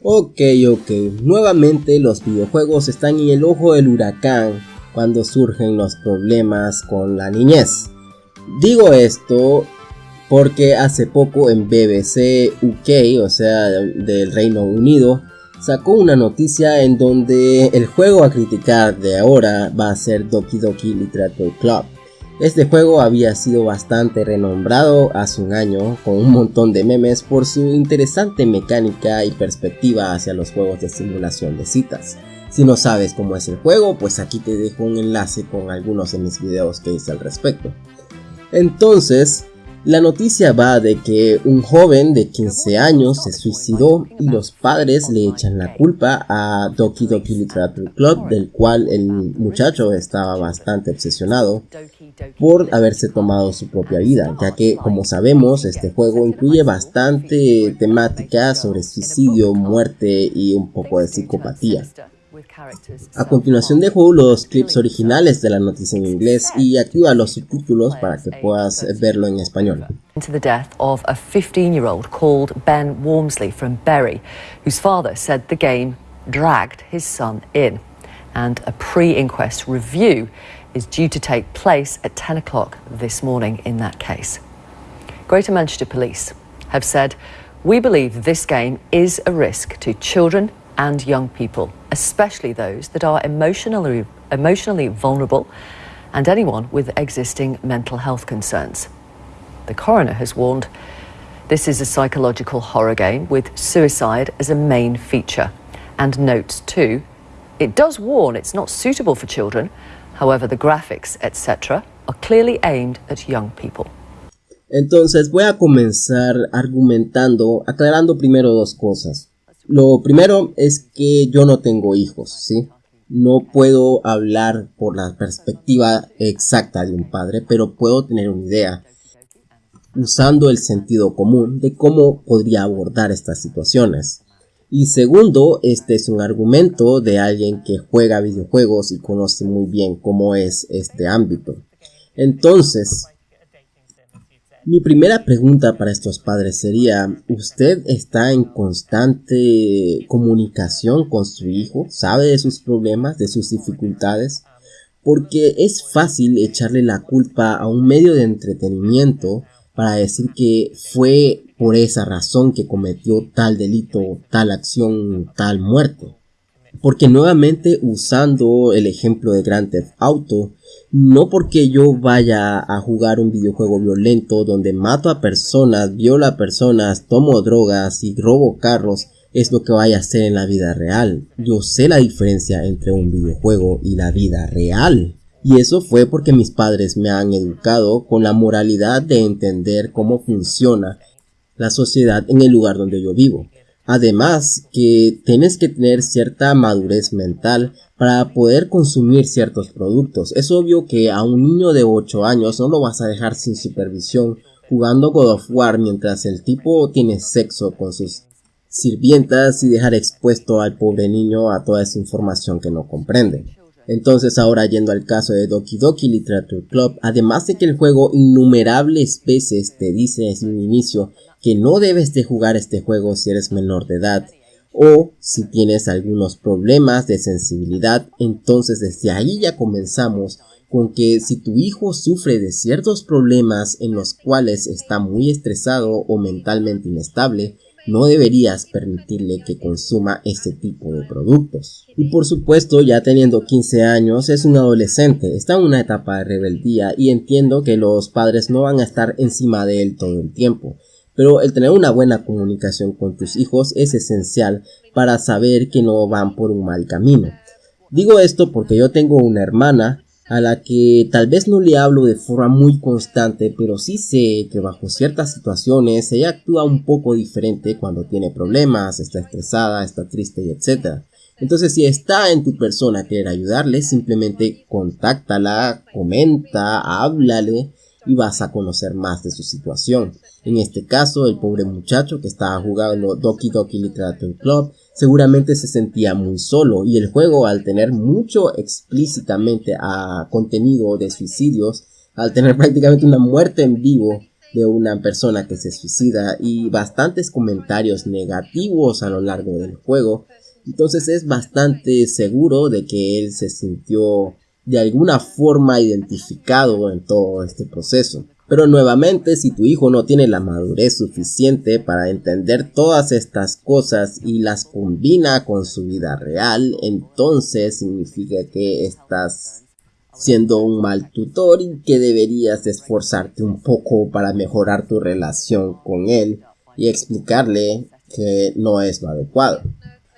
Ok, ok, nuevamente los videojuegos están en el ojo del huracán cuando surgen los problemas con la niñez. Digo esto porque hace poco en BBC UK, o sea, del Reino Unido, sacó una noticia en donde el juego a criticar de ahora va a ser Doki Doki Literature Club. Este juego había sido bastante renombrado hace un año con un montón de memes por su interesante mecánica y perspectiva hacia los juegos de simulación de citas. Si no sabes cómo es el juego, pues aquí te dejo un enlace con algunos de mis videos que hice al respecto. Entonces, la noticia va de que un joven de 15 años se suicidó y los padres le echan la culpa a Doki Doki Literature Club, del cual el muchacho estaba bastante obsesionado por haberse tomado su propia vida, ya que como sabemos este juego incluye bastante temática sobre suicidio, muerte y un poco de psicopatía. A continuación dejo los clips originales de la noticia en inglés y activa los subtítulos para que puedas verlo en español. Into the death of a 15-year-old called Ben Wormsley from Bury, whose father said the game dragged his son in. And a pre-inquest review is due to take place at 10 o'clock this morning in that case. Greater Manchester Police have said, we believe this game is a risk to children and young people, especially those that are emotionally, emotionally vulnerable and anyone with existing mental health concerns. The coroner has warned this is a psychological horror game with suicide as a main feature. And notes too, it does warn it's not suitable for children, however, the graphics, etc., are clearly aimed at young people. Entonces voy a comenzar argumentando, aclarando primero dos cosas. Lo primero es que yo no tengo hijos, ¿sí? No puedo hablar por la perspectiva exacta de un padre, pero puedo tener una idea usando el sentido común de cómo podría abordar estas situaciones. Y segundo, este es un argumento de alguien que juega videojuegos y conoce muy bien cómo es este ámbito. Entonces, mi primera pregunta para estos padres sería, ¿usted está en constante comunicación con su hijo? ¿Sabe de sus problemas, de sus dificultades? Porque es fácil echarle la culpa a un medio de entretenimiento para decir que fue por esa razón que cometió tal delito, tal acción, tal muerte. Porque nuevamente usando el ejemplo de Grand Theft Auto, no porque yo vaya a jugar un videojuego violento donde mato a personas, violo a personas, tomo drogas y robo carros, es lo que vaya a hacer en la vida real. Yo sé la diferencia entre un videojuego y la vida real. Y eso fue porque mis padres me han educado con la moralidad de entender cómo funciona la sociedad en el lugar donde yo vivo. Además que tienes que tener cierta madurez mental para poder consumir ciertos productos. Es obvio que a un niño de 8 años no lo vas a dejar sin supervisión jugando God of War mientras el tipo tiene sexo con sus sirvientas y dejar expuesto al pobre niño a toda esa información que no comprende. Entonces ahora yendo al caso de Doki Doki Literature Club, además de que el juego innumerables veces te dice desde un inicio que no debes de jugar este juego si eres menor de edad o si tienes algunos problemas de sensibilidad, entonces desde ahí ya comenzamos con que si tu hijo sufre de ciertos problemas en los cuales está muy estresado o mentalmente inestable, no deberías permitirle que consuma este tipo de productos. Y por supuesto, ya teniendo 15 años, es un adolescente, está en una etapa de rebeldía y entiendo que los padres no van a estar encima de él todo el tiempo. Pero el tener una buena comunicación con tus hijos es esencial para saber que no van por un mal camino. Digo esto porque yo tengo una hermana a la que tal vez no le hablo de forma muy constante, pero sí sé que bajo ciertas situaciones ella actúa un poco diferente cuando tiene problemas, está estresada, está triste y etc. Entonces si está en tu persona querer ayudarle, simplemente contáctala, comenta, háblale y vas a conocer más de su situación. En este caso, el pobre muchacho que estaba jugando Doki Doki Literature Club seguramente se sentía muy solo y el juego al tener mucho explícitamente contenido de suicidios, al tener prácticamente una muerte en vivo, de una persona que se suicida y bastantes comentarios negativos a lo largo del juego. Entonces es bastante seguro de que él se sintió de alguna forma identificado en todo este proceso. Pero nuevamente, si tu hijo no tiene la madurez suficiente para entender todas estas cosas y las combina con su vida real, entonces significa que estás siendo un mal tutor y que deberías esforzarte un poco para mejorar tu relación con él y explicarle que no es lo adecuado.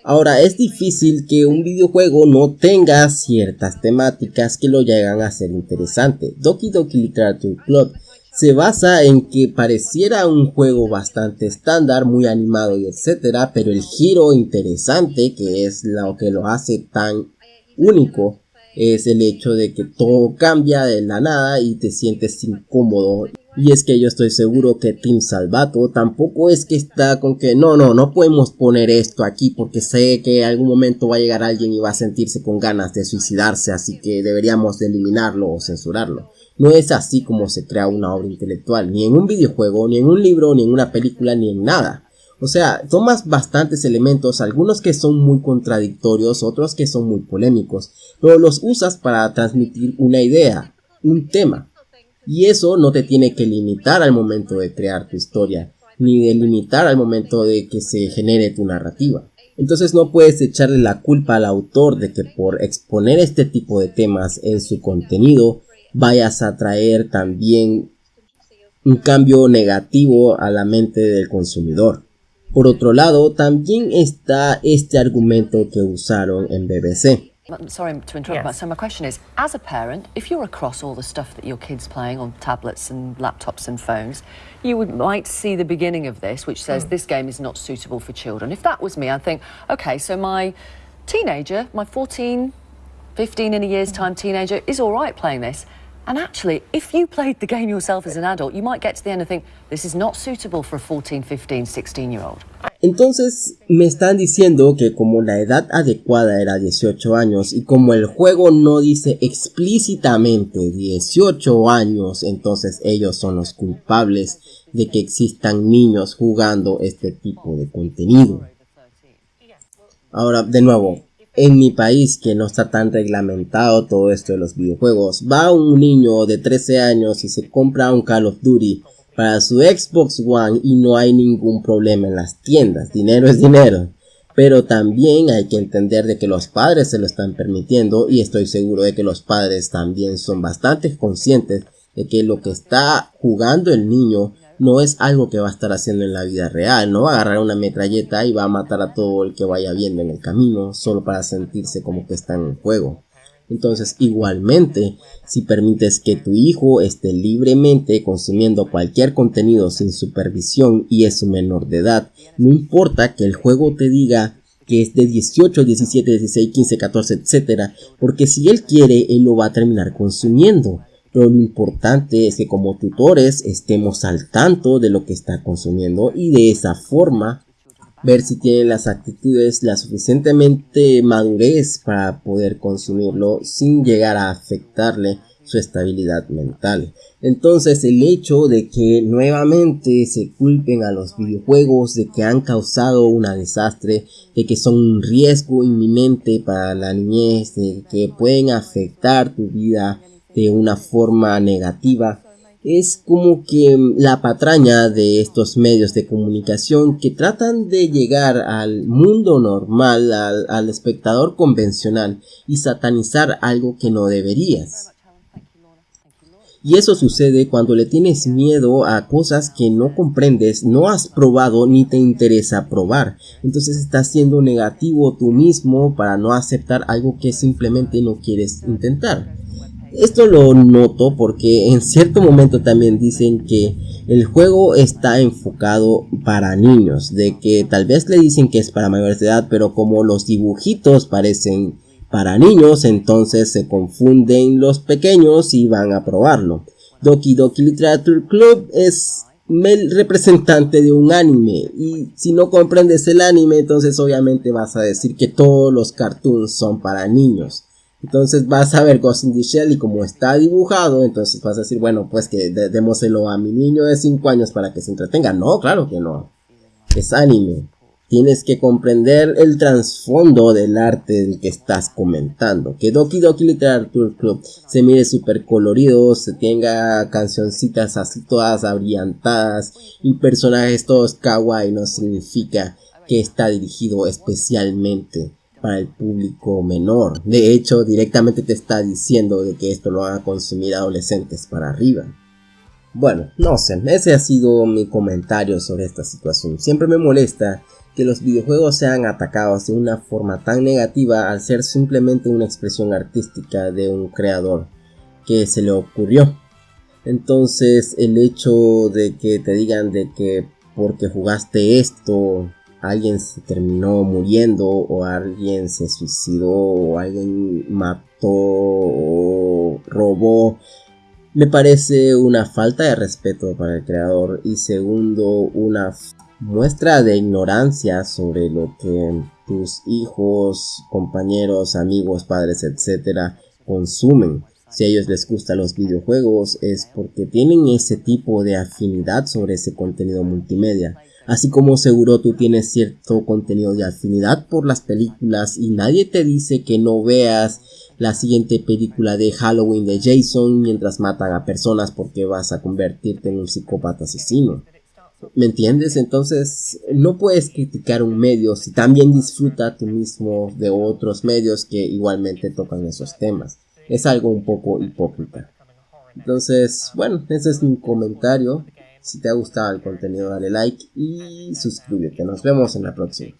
Ahora, es difícil que un videojuego no tenga ciertas temáticas que lo llegan a ser interesante. Doki Doki Literature Club se basa en que pareciera un juego bastante estándar, muy animado y etcétera, pero el giro interesante que es lo que lo hace tan único es el hecho de que todo cambia de la nada y te sientes incómodo. Y es que yo estoy seguro que Team Salvato tampoco es que está con que no, no, no podemos poner esto aquí porque sé que en algún momento va a llegar alguien y va a sentirse con ganas de suicidarse, así que deberíamos eliminarlo o censurarlo. No es así como se crea una obra intelectual, ni en un videojuego, ni en un libro, ni en una película, ni en nada. O sea, tomas bastantes elementos, algunos que son muy contradictorios, otros que son muy polémicos, pero los usas para transmitir una idea, un tema. Y eso no te tiene que limitar al momento de crear tu historia, ni de limitar al momento de que se genere tu narrativa. Entonces no puedes echarle la culpa al autor de que por exponer este tipo de temas en su contenido vayas a traer también un cambio negativo a la mente del consumidor. Por otro lado, también está este argumento que usaron en BBC. Sorry to interrupt, yes. but so my question is, as a parent, if you're across all the stuff that your kids playing on tablets and laptops and phones, you would might see the beginning of this, which says mm. this game is not suitable for children. If that was me, I'd think, okay, so my teenager, my 14, 15 in a year's time teenager, is all right playing this. And actually, if you played the game yourself as an adult, you might get to the end and think, this is not suitable for a 14, 15, 16 year old. Entonces me están diciendo que como la edad adecuada era 18 años y como el juego no dice explícitamente 18 años, entonces ellos son los culpables de que existan niños jugando este tipo de contenido. Ahora, de nuevo, en mi país que no está tan reglamentado todo esto de los videojuegos, va un niño de 13 años y se compra un Call of Duty para su Xbox One y no hay ningún problema en las tiendas, dinero es dinero. Pero también hay que entender de que los padres se lo están permitiendo y estoy seguro de que los padres también son bastante conscientes de que lo que está jugando el niño no es algo que va a estar haciendo en la vida real, no va a agarrar una metralleta y va a matar a todo el que vaya viendo en el camino solo para sentirse como que está en el juego. Entonces, igualmente, si permites que tu hijo esté libremente consumiendo cualquier contenido sin supervisión y es un menor de edad, no importa que el juego te diga que es de 18, 17, 16, 15, 14, etcétera, porque si él quiere, él lo va a terminar consumiendo pero lo importante es que como tutores estemos al tanto de lo que está consumiendo y de esa forma ver si tiene las actitudes la suficientemente madurez para poder consumirlo sin llegar a afectarle su estabilidad mental. Entonces el hecho de que nuevamente se culpen a los videojuegos de que han causado una desastre, de que son un riesgo inminente para la niñez, de que pueden afectar tu vida de una forma negativa es como que la patraña de estos medios de comunicación que tratan de llegar al mundo normal, al, espectador convencional y satanizar algo que no deberías. Y eso sucede cuando le tienes miedo a cosas que no comprendes, no has probado ni te interesa probar. Entonces estás siendo negativo tú mismo para no aceptar algo que simplemente no quieres intentar. Esto lo noto porque en cierto momento también dicen que el juego está enfocado para niños, de que tal vez le dicen que es para mayores de edad, pero como los dibujitos parecen para niños, entonces se confunden los pequeños y van a probarlo. Doki Doki Literature Club es el representante de un anime y si no comprendes el anime entonces obviamente vas a decir que todos los cartoons son para niños Entonces vas a ver Ghost in the Shell y como está dibujado, entonces vas a decir, bueno, pues que démoselo a mi niño de 5 años para que se entretenga. No, claro que no. Es anime. Tienes que comprender el trasfondo del arte del que estás comentando. Que Doki Doki Literature Club se mire súper colorido, se tenga cancioncitas así todas abrillantadas y personajes todos kawaii no significa que está dirigido especialmente para el público menor. De hecho, directamente te está diciendo de que esto lo van a consumir adolescentes para arriba. Bueno, no sé, ese ha sido mi comentario sobre esta situación. Siempre me molesta que los videojuegos sean atacados de una forma tan negativa al ser simplemente una expresión artística de un creador que se le ocurrió. Entonces el hecho de que te digan de que porque jugaste esto alguien se terminó muriendo o alguien se suicidó o alguien mató o robó me parece una falta de respeto para el creador y segundo una muestra de ignorancia sobre lo que tus hijos, compañeros, amigos, padres, etcétera consumen. Si a ellos les gustan los videojuegos es porque tienen ese tipo de afinidad sobre ese contenido multimedia. Así como seguro tú tienes cierto contenido de afinidad por las películas y nadie te dice que no veas la siguiente película de Halloween de Jason mientras matan a personas porque vas a convertirte en un psicópata asesino. ¿Me entiendes? Entonces no puedes criticar un medio si también disfruta tú mismo de otros medios que igualmente tocan esos temas. Es algo un poco hipócrita. Entonces, bueno, ese es mi comentario. Si te ha gustado el contenido dale like y suscríbete. Nos vemos en la próxima.